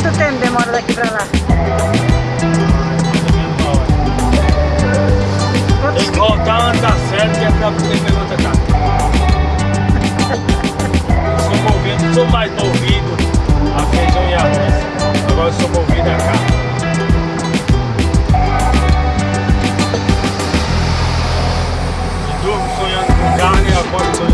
Quanto tempo demora daqui pra lá? Quantos Tem que voltar antes da série, que é pra poder pegar outra casa. Eu sou movido, sou mais movido a feijão e arroz. Agora eu sou movido a carne. E durmo sonhando com carne e acordo sonhando